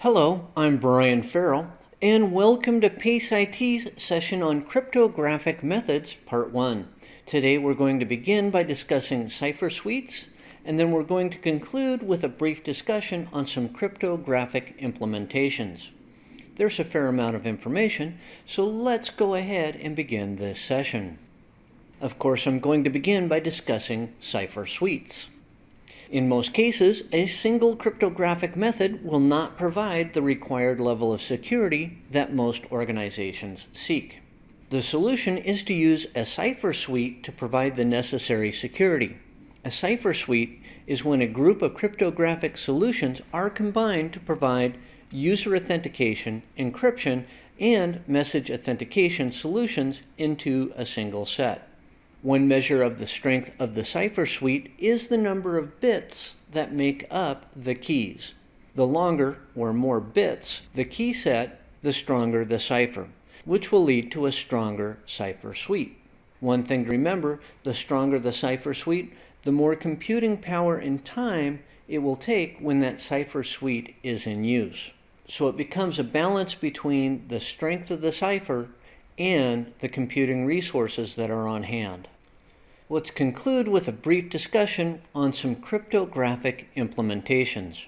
Hello, I'm Brian Farrell, and welcome to PACE IT's session on cryptographic methods, part one. Today we're going to begin by discussing cipher suites, and then we're going to conclude with a brief discussion on some cryptographic implementations. There's a fair amount of information, so let's go ahead and begin this session. Of course, I'm going to begin by discussing cipher suites. In most cases, a single cryptographic method will not provide the required level of security that most organizations seek. The solution is to use a cipher suite to provide the necessary security. A cipher suite is when a group of cryptographic solutions are combined to provide user authentication, encryption, and message authentication solutions into a single set. One measure of the strength of the cipher suite is the number of bits that make up the keys. The longer or more bits the key set, the stronger the cipher, which will lead to a stronger cipher suite. One thing to remember, the stronger the cipher suite, the more computing power and time it will take when that cipher suite is in use. So it becomes a balance between the strength of the cipher and the computing resources that are on hand. Let's conclude with a brief discussion on some cryptographic implementations.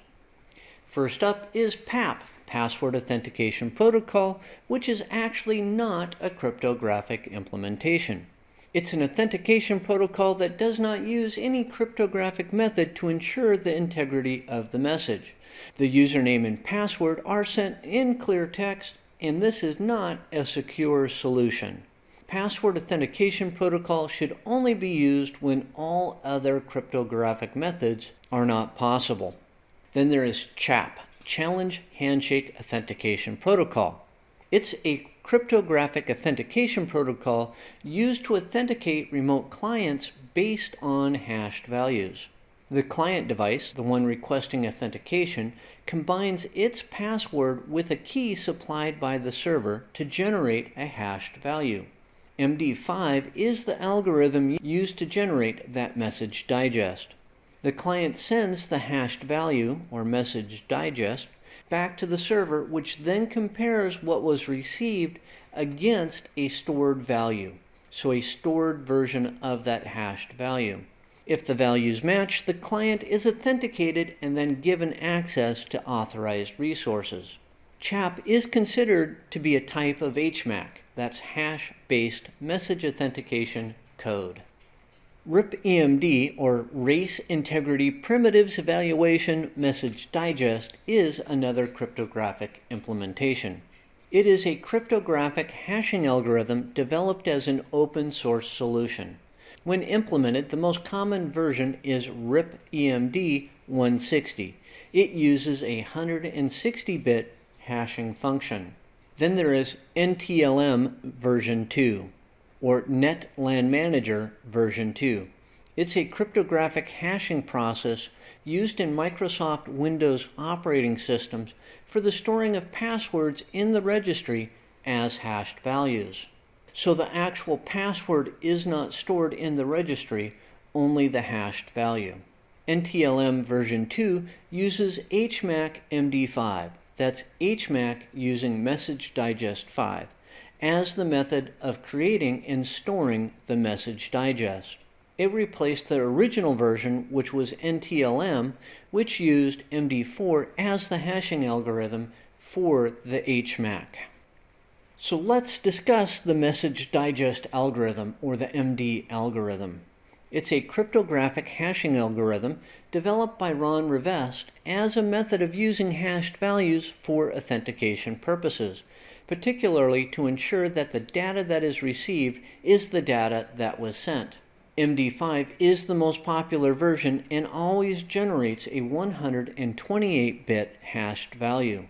First up is PAP, Password Authentication Protocol, which is actually not a cryptographic implementation. It's an authentication protocol that does not use any cryptographic method to ensure the integrity of the message. The username and password are sent in clear text, and this is not a secure solution password authentication protocol should only be used when all other cryptographic methods are not possible. Then there is CHAP, Challenge Handshake Authentication Protocol. It's a cryptographic authentication protocol used to authenticate remote clients based on hashed values. The client device, the one requesting authentication, combines its password with a key supplied by the server to generate a hashed value. MD5 is the algorithm used to generate that message digest. The client sends the hashed value, or message digest, back to the server, which then compares what was received against a stored value, so a stored version of that hashed value. If the values match, the client is authenticated and then given access to authorized resources. CHAP is considered to be a type of HMAC, that's hash-based message authentication code. RIPEMD, or Race Integrity Primitives Evaluation Message Digest, is another cryptographic implementation. It is a cryptographic hashing algorithm developed as an open source solution. When implemented, the most common version is RIPEMD 160. It uses a 160-bit hashing function. Then there is NTLM version 2 or NT LAN Manager version 2. It's a cryptographic hashing process used in Microsoft Windows operating systems for the storing of passwords in the registry as hashed values. So the actual password is not stored in the registry, only the hashed value. NTLM version 2 uses HMAC MD5, that's HMAC using Message Digest 5 as the method of creating and storing the message digest. It replaced the original version, which was NTLM, which used MD4 as the hashing algorithm for the HMAC. So let's discuss the message digest algorithm, or the MD algorithm. It's a cryptographic hashing algorithm developed by Ron Rivest as a method of using hashed values for authentication purposes, particularly to ensure that the data that is received is the data that was sent. MD5 is the most popular version and always generates a 128-bit hashed value.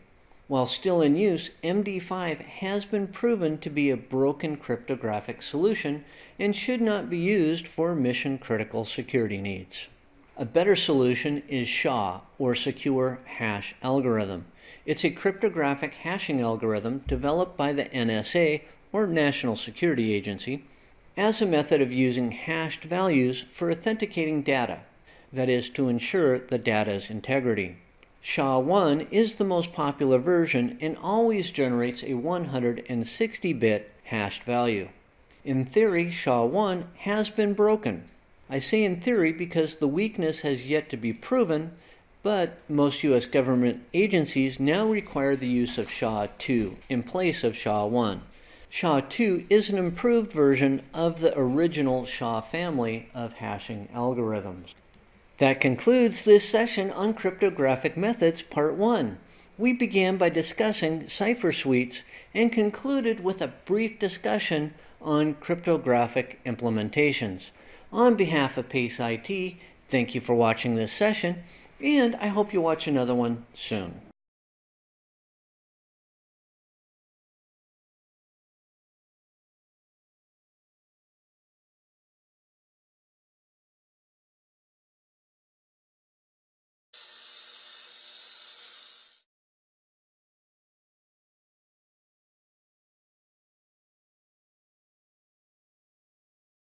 While still in use, MD5 has been proven to be a broken cryptographic solution and should not be used for mission-critical security needs. A better solution is SHA, or Secure Hash Algorithm. It's a cryptographic hashing algorithm developed by the NSA, or National Security Agency, as a method of using hashed values for authenticating data, that is, to ensure the data's integrity. SHA-1 is the most popular version and always generates a 160-bit hashed value. In theory, SHA-1 has been broken. I say in theory because the weakness has yet to be proven, but most U.S. government agencies now require the use of SHA-2 in place of SHA-1. SHA-2 is an improved version of the original SHA family of hashing algorithms. That concludes this session on cryptographic methods part 1. We began by discussing cipher suites and concluded with a brief discussion on cryptographic implementations. On behalf of PACE IT, thank you for watching this session, and I hope you watch another one soon.